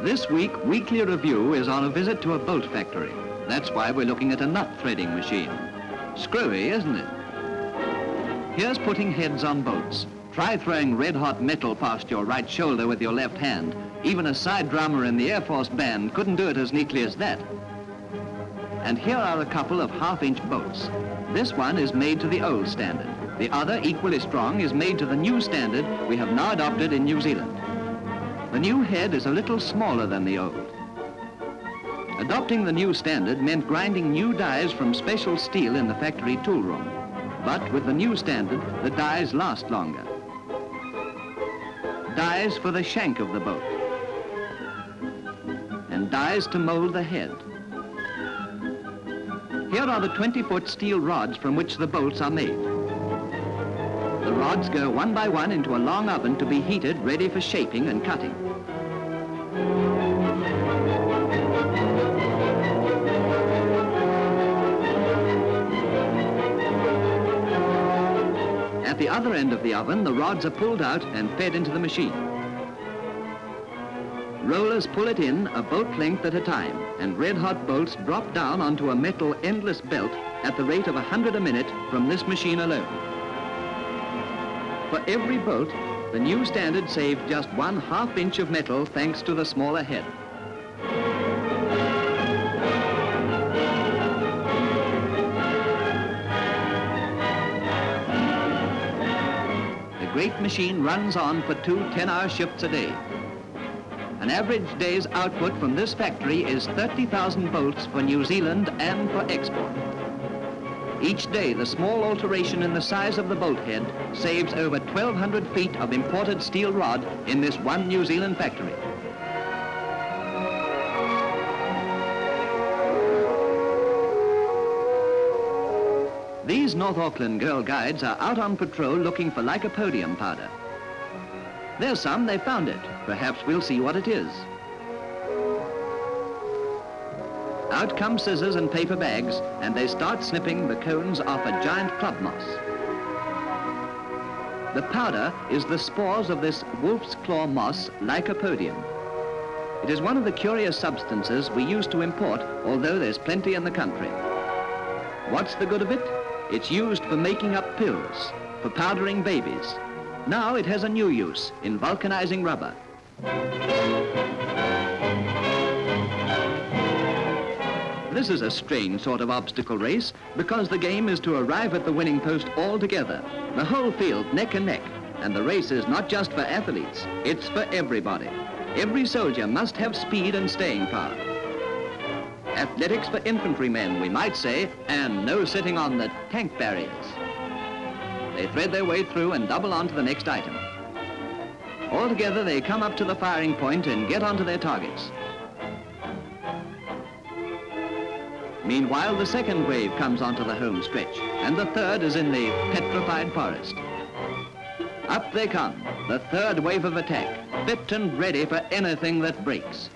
This week, Weekly Review is on a visit to a bolt factory. That's why we're looking at a nut threading machine. Screwy, isn't it? Here's putting heads on bolts. Try throwing red-hot metal past your right shoulder with your left hand. Even a side drummer in the Air Force band couldn't do it as neatly as that. And here are a couple of half-inch bolts. This one is made to the old standard. The other, equally strong, is made to the new standard we have now adopted in New Zealand. The new head is a little smaller than the old. Adopting the new standard meant grinding new dies from special steel in the factory tool room. But with the new standard, the dies last longer. Dies for the shank of the boat. And dies to mold the head. Here are the 20-foot steel rods from which the bolts are made. Rods go one by one into a long oven to be heated, ready for shaping and cutting. At the other end of the oven, the rods are pulled out and fed into the machine. Rollers pull it in a bolt length at a time, and red-hot bolts drop down onto a metal endless belt at the rate of 100 a minute from this machine alone. For every bolt, the new standard saved just one half inch of metal thanks to the smaller head. The great machine runs on for two 10-hour shifts a day. An average day's output from this factory is 30,000 bolts for New Zealand and for export. Each day, the small alteration in the size of the bolt head saves over 1,200 feet of imported steel rod in this one New Zealand factory. These North Auckland Girl Guides are out on patrol looking for lycopodium powder. There's some, they found it. Perhaps we'll see what it is. Out come scissors and paper bags, and they start snipping the cones off a giant club moss. The powder is the spores of this wolf's claw moss, Lycopodium. It is one of the curious substances we used to import, although there's plenty in the country. What's the good of it? It's used for making up pills, for powdering babies. Now it has a new use in vulcanizing rubber. This is a strange sort of obstacle race because the game is to arrive at the winning post all together. The whole field neck and neck. And the race is not just for athletes, it's for everybody. Every soldier must have speed and staying power. Athletics for infantrymen, we might say, and no sitting on the tank barriers. They thread their way through and double on to the next item. Altogether, they come up to the firing point and get onto their targets. Meanwhile, the second wave comes onto the home stretch, and the third is in the petrified forest. Up they come, the third wave of attack, fit and ready for anything that breaks.